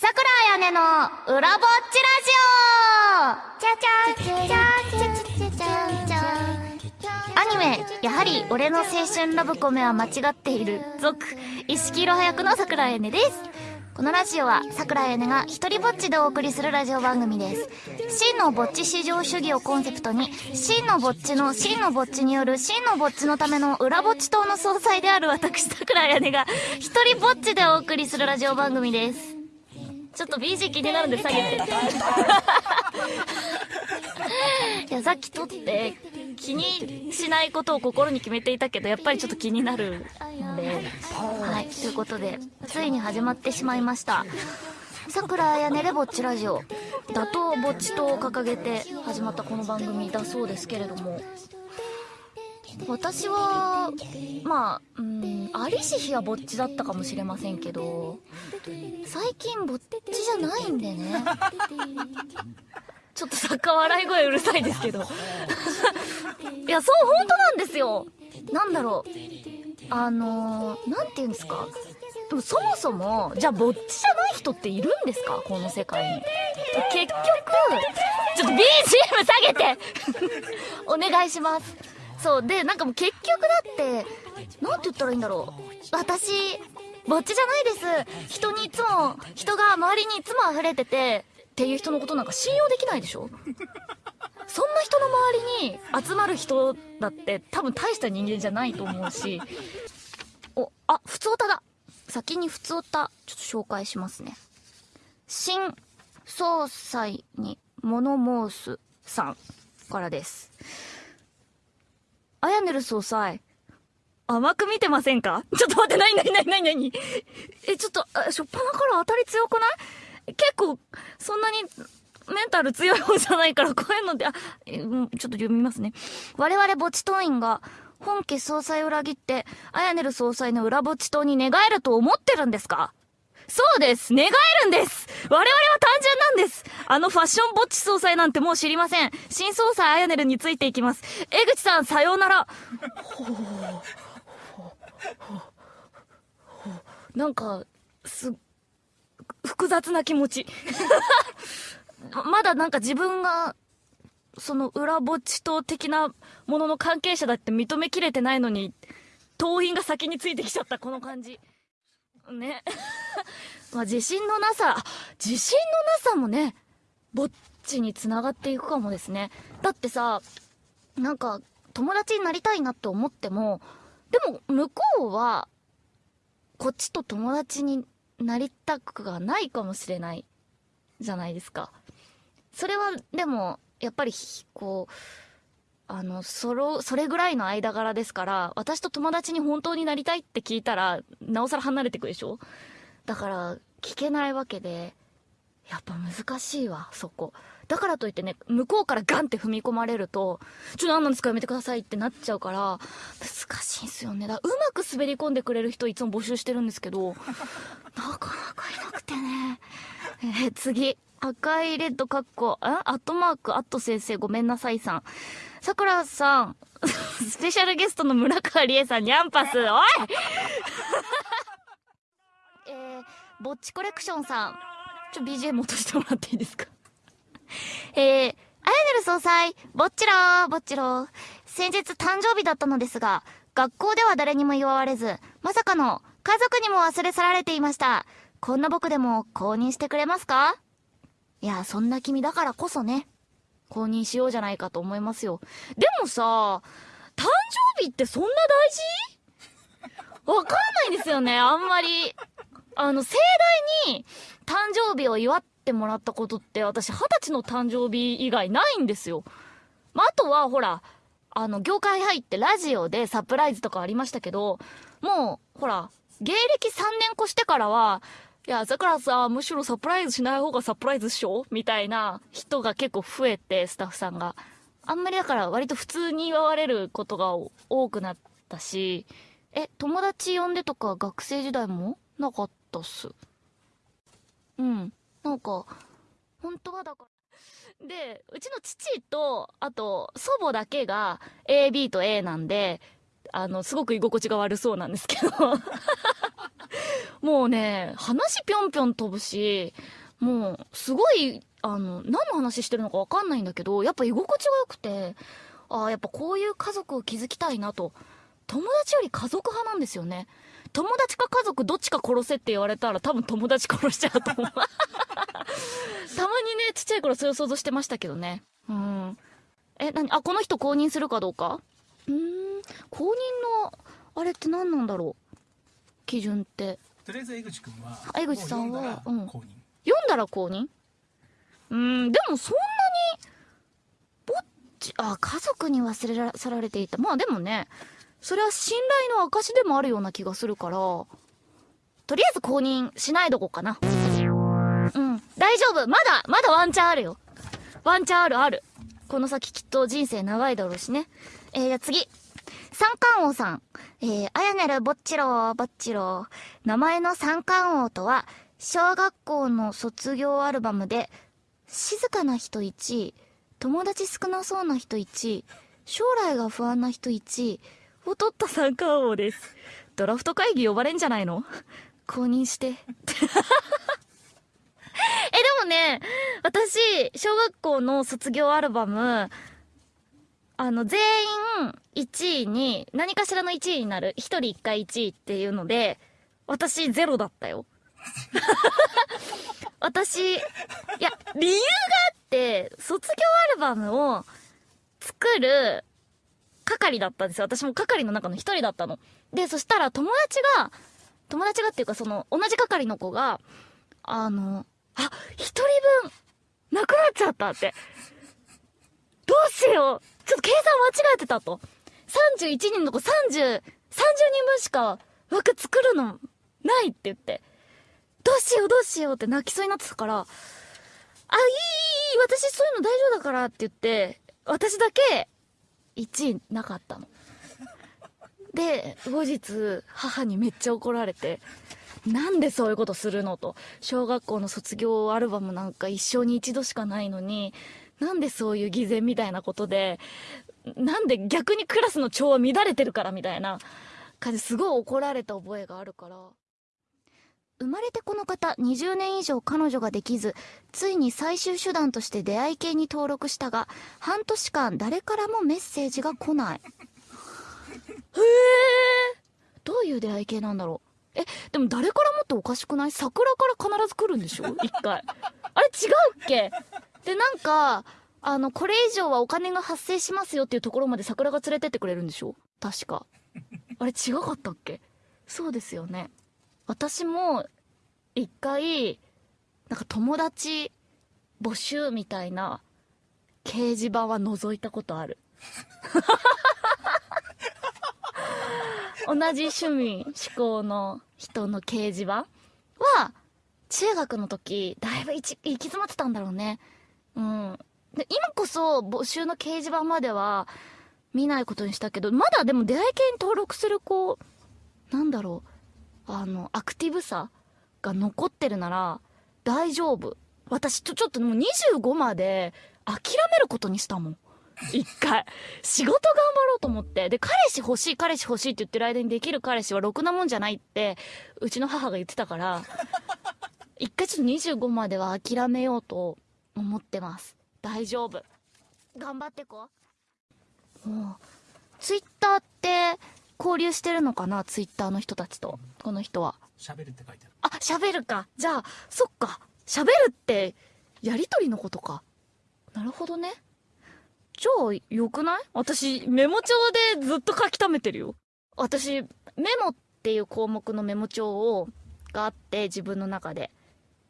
さくらあやねの裏ぼっちラジオアニメ、やはり俺の青春ラブコメは間違っている、続、石木いろは役のさくらあやねです。このラジオは、さくらあやねが一人ぼっちでお送りするラジオ番組です。真のぼっち至上主義をコンセプトに、真のぼっちの真のぼっちによる真のぼっちのための裏ぼっち党の総裁である私さくらあやねが一人ぼっちでお送りするラジオ番組です。ちょっと BG 気になるんで下げて。いや、さっき撮って気にしないことを心に決めていたけど、やっぱりちょっと気になるので。はい、ということで、ついに始まってしまいました。さくらやねでぼっちラジオ。打倒ぼっち党を掲げて始まったこの番組だそうですけれども。私は、まあ、うん、ありし日はぼっちだったかもしれませんけど、最近ぼっちじゃないんでね。ちょっと作家笑い声うるさいですけど。いや、そう、本当なんですよ。なんだろう。あのー、なんて言うんですか。でもそもそも、じゃあぼっちじゃない人っているんですか？この世界に。結局、ちょっと BGM 下げて お願いします。そう。で、なんかもう結局だって、なんて言ったらいいんだろう。私、ぼっちじゃないです。人にいつも、人が周りにいつも溢れてて、っていう人のことなんか信用できないでしょ？そんな人の周りに集まる人だって多分大した人間じゃないと思うし。お、あ、普通歌だ。先に普通歌、ちょっと紹介しますね。新総裁に物申すさんからです。あやねる総裁、甘く見てませんか？ちょっと待って、なになになになになに？え、ちょっと、しょっぱなから当たり強くない？結構、そんなに、メンタル強い方じゃないから、こういうので、あ、ちょっと読みますね。我々墓地党員が、本家総裁を裏切って、あやねる総裁の裏墓地党に寝返ると思ってるんですか？そうです寝返るんです我々は単純なんですあのファッションぼっち総裁なんてもう知りません新総裁あやねるについていきます江口さんさようならなんか、す、複雑な気持ち。まだなんか自分が、その裏ぼっち党的なものの関係者だって認めきれてないのに、党員が先についてきちゃったこの感じ。ね。まあ自信のなさ、自信のなさもね、ぼっちにつながっていくかもですね。だってさ、なんか友達になりたいなって思っても、でも向こうは、こっちと友達になりたくがないかもしれないじゃないですか。それはでもやっぱりこうあのそれそれぐらいの間柄ですから私と友達に本当になりたいって聞いたらなおさら離れてくでしょ？だから聞けないわけでやっぱ難しいわそこ。だからといってね向こうからガンって踏み込まれると「ちょっと何なんですか？やめてください」ってなっちゃうから難しいんすよね。だうまく滑り込んでくれる人いつも募集してるんですけど なかなかいなくてね。えー次。赤いレッドカッコあアットマークアット先生ごめんなさいさん。さくらさん スペシャルゲストの村川理恵さんにャンパス。おい！えー、ぼっちコレクションさん。ちょ BGM 落としてもらっていいですか？えー、あやねる総裁、ぼっちろー、ぼっちろー。先日誕生日だったのですが、学校では誰にも祝われず、まさかの家族にも忘れ去られていました。こんな僕でも公認してくれますか？いや、そんな君だからこそね、公認しようじゃないかと思いますよ。でもさ、誕生日ってそんな大事？わかんないんですよね、あんまり。あの、盛大に誕生日を祝ってもらったことって私二十歳の誕生日以外ないんですよ。まあ、あとはほら、あの、業界入ってラジオでサプライズとかありましたけど、もう、ほら、芸歴3年越してからは、いや、だからさ、むしろサプライズしない方がサプライズっしょみたいな人が結構増えて、スタッフさんが。あんまりだから割と普通に祝われることが多くなったし、え、友達呼んでとか学生時代もなかったっす？うん。なんか、本当はだから。で、うちの父と、あと、祖母だけが AB と A なんで、あの、すごく居心地が悪そうなんですけど。もうね、話ぴょんぴょん飛ぶし、もう、すごい、あの、何の話してるのかわかんないんだけど、やっぱ居心地が良くて、ああ、やっぱこういう家族を築きたいなと。友達より家族派なんですよね。友達か家族どっちか殺せって言われたら多分友達殺しちゃうと思う。たまにね、ちっちゃい頃そういう想像してましたけどね。うん。え、なに、あ、この人公認するかどうか？うーん、公認の、あれって何なんだろう？基準って。とりあえず江口くんは、江口さんは、うん。読んだら公認？うーん、でもそんなに、ぼっち、あ、家族に忘れ去られていた。まあでもね、それは信頼の証でもあるような気がするから、とりあえず公認しないどこかな。うん、大丈夫。まだ、まだワンチャンあるよ。ワンチャンあるある。この先きっと人生長いだろうしね。えー、じゃあ次。三冠王さん。えー、あやねるぼっちろー、ぼっちろー。名前の三冠王とは、小学校の卒業アルバムで、静かな人1位、友達少なそうな人1位、将来が不安な人1位、を取った三冠王です。ドラフト会議呼ばれんじゃないの？公認して。え、でもね、私、小学校の卒業アルバム、あの、全員1位に、何かしらの1位になる。1人1回1位っていうので、私ゼロだったよ。私、いや、理由があって、卒業アルバムを作る係だったんですよ。私も係の中の一人だったの。で、そしたら友達が、友達がっていうかその、同じ係の子が、あの、あ、一人分、なくなっちゃったって。どうしようちょっと計算間違えてたと。31人の子30、30人分しか枠作るのないって言って。どうしようどうしようって泣きそうになってたから、あ、いいいい私そういうの大丈夫だからって言って、私だけ1位なかったの。で、後日、母にめっちゃ怒られて、なんでそういうことするのと。小学校の卒業アルバムなんか一生に一度しかないのに、なんでそういう偽善みたいなことで、なんで逆にクラスの調和乱れてるからみたいな感じ、すごい怒られた覚えがあるから。生まれてこの方20年以上彼女ができずついに最終手段として出会い系に登録したが半年間誰からもメッセージが来ない。へえどういう出会い系なんだろう。えでも誰からもっておかしくない？桜から必ず来るんでしょ？一回。あれ違うっけ？でなんかあのこれ以上はお金が発生しますよっていうところまで桜が連れてってくれるんでしょ？確か。あれ違かったっけ？そうですよね。私も一回なんか友達募集みたいな掲示板は覗いたことある。同じ趣味思考の人の掲示板は中学の時だいぶ行き詰まってたんだろうね。うんで今こそ募集の掲示板までは見ないことにしたけどまだでも出会い系に登録する子なんだろうあの、アクティブさが残ってるなら大丈夫。私とちょっともう25まで諦めることにしたもん。一回。仕事頑張ろうと思って。で、彼氏欲しい、彼氏欲しいって言ってる間にできる彼氏はろくなもんじゃないって、うちの母が言ってたから、一回ちょっと25までは諦めようと思ってます。大丈夫。頑張ってこう。もう、ツイッターって、交流してるのかな？ツイッターの人たちと。この人は。喋るって書いてある。あ、喋るか。じゃあ、そっか。喋るって、やりとりのことか。なるほどね。じゃあ、よくない？私、メモ帳でずっと書き溜めてるよ。私、メモっていう項目のメモ帳を、があって、自分の中で。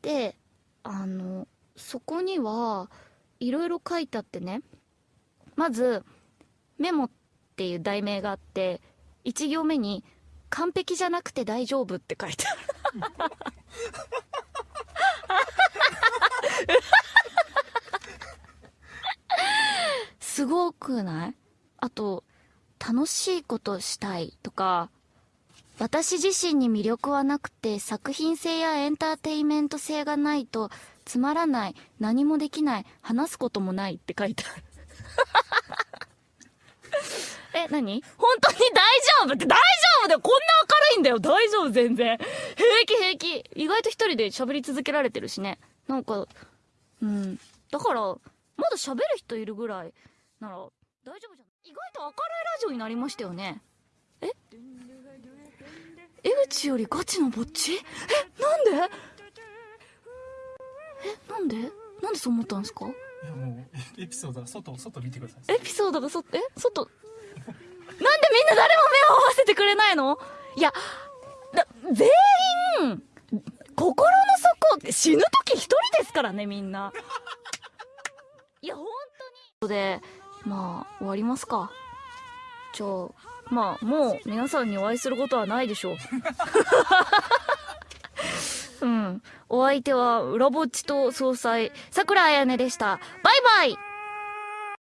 で、あの、そこには、いろいろ書いてあってね。まず、メモっていう題名があって、1行目に「完璧じゃなくて大丈夫」って書いてあるすごくない？あと「楽しいことしたい」とか「私自身に魅力はなくて作品性やエンターテインメント性がないとつまらない何もできない話すこともない」って書いてある え、何？本当に大丈夫って大丈夫だよこんな明るいんだよ大丈夫全然。平気平気。意外と一人で喋り続けられてるしね。なんか、うん。だから、まだ喋る人いるぐらいなら大丈夫じゃん。意外と明るいラジオになりましたよね。え？江口よりガチのぼっち？え、なんで？え、なんで？なんでそう思ったんですか？いやもうエピソードは外外見てくださいエピソードがそ、え外、なんでみんな誰も目を合わせてくれないの？いや、だ全員、心の底、死ぬ時一人ですからね、みんな。いや、本当に。で、まあ、終わりますか。じゃあ、まあ、もう皆さんにお会いすることはないでしょう。うん。お相手は、裏ぼっちと総裁、桜彩音でした。バイバイ